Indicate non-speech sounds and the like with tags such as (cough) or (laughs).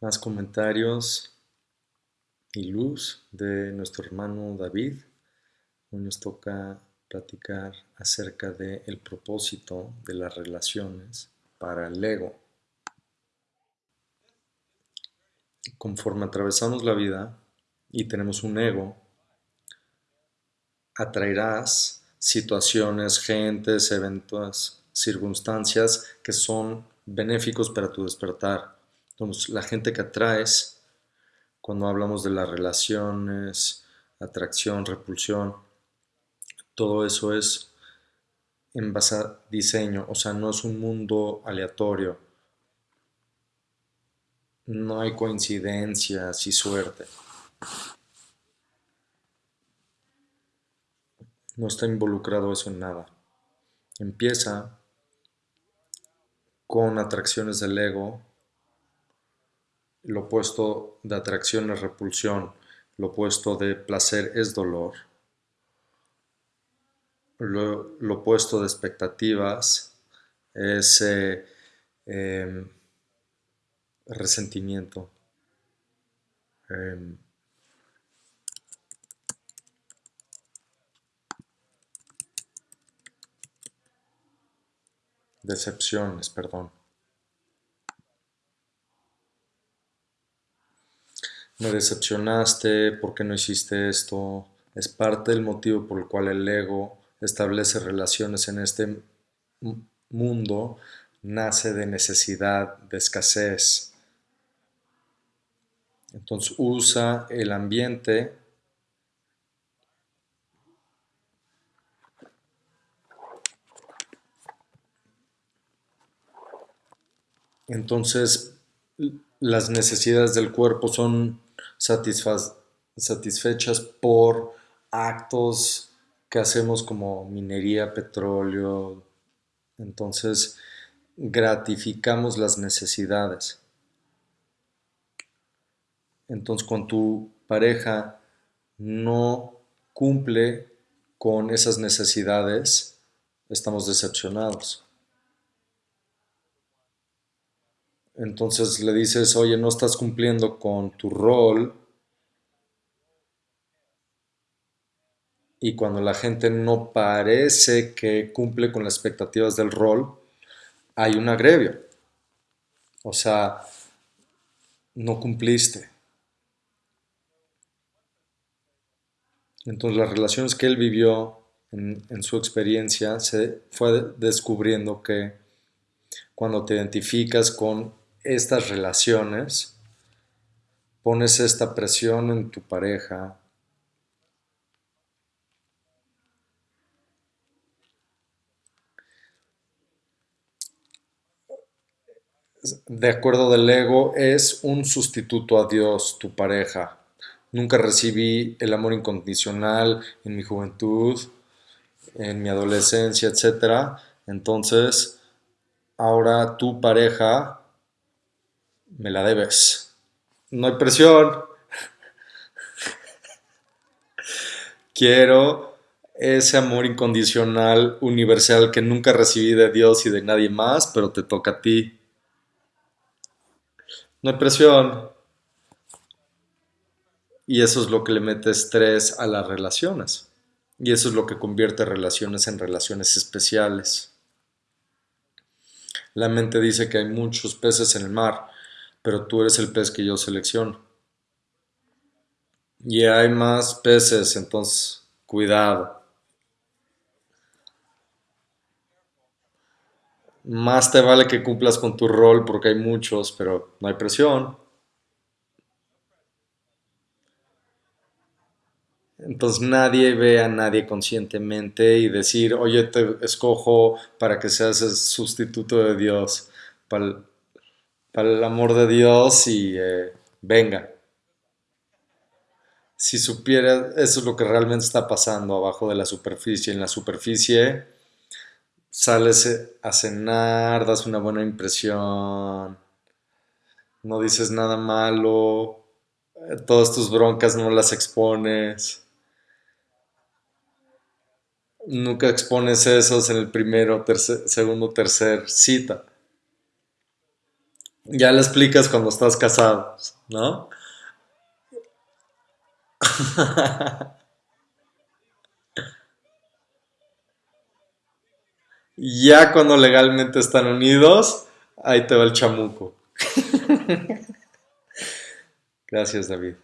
más comentarios y luz de nuestro hermano David. Hoy nos toca platicar acerca del el propósito de las relaciones para el ego. Conforme atravesamos la vida y tenemos un ego, atraerás situaciones, gentes, eventos, circunstancias que son benéficos para tu despertar. La gente que atraes, cuando hablamos de las relaciones, atracción, repulsión, todo eso es en base a diseño, o sea, no es un mundo aleatorio. No hay coincidencias y suerte. No está involucrado eso en nada. Empieza con atracciones del ego, lo opuesto de atracción es repulsión, lo opuesto de placer es dolor, lo, opuesto de expectativas es eh, em, resentimiento. Em, Decepciones, perdón. Me decepcionaste, ¿por qué no hiciste esto? Es parte del motivo por el cual el ego establece relaciones en este mundo, nace de necesidad, de escasez. Entonces usa el ambiente Entonces, las necesidades del cuerpo son satisfechas por actos que hacemos como minería, petróleo. Entonces, gratificamos las necesidades. Entonces, cuando tu pareja no cumple con esas necesidades, estamos decepcionados. Entonces le dices, oye, no estás cumpliendo con tu rol. Y cuando la gente no parece que cumple con las expectativas del rol, hay un agrevio. O sea, no cumpliste. Entonces las relaciones que él vivió en, en, su experiencia se fue descubriendo que cuando te identificas con estas relaciones, pones esta presión en tu pareja, de acuerdo del ego, es un sustituto a Dios, tu pareja. Nunca recibí el amor incondicional en mi juventud, en mi adolescencia, etc. Entonces, ahora tu pareja me la debes. No hay presión. Quiero ese amor incondicional, universal, que nunca recibí de Dios y de nadie más, pero te toca a ti. No hay presión. Y eso es lo que le mete estrés a las relaciones. Y eso es lo que convierte relaciones en relaciones especiales. La mente dice que hay muchos peces en el mar, pero tú eres el pez que yo selecciono. Y hay más peces, entonces cuidado. Más te vale que cumplas con tu rol porque hay muchos, pero no hay presión. Entonces nadie ve a nadie conscientemente y decir, oye, te escojo para que seas el sustituto de Dios. Para el amor de Dios y eh, venga. Si supiera, eso es lo que realmente está pasando abajo de la superficie. En la superficie sales a cenar, das una buena impresión, no dices nada malo, eh, todas tus broncas no las expones. Nunca expones esos en el primero, tercer, segundo, tercer cita. Ya le explicas cuando estás casado, ¿no? (laughs) Ya cuando legalmente están unidos, ahí te va el chamuco. (laughs) Gracias, David.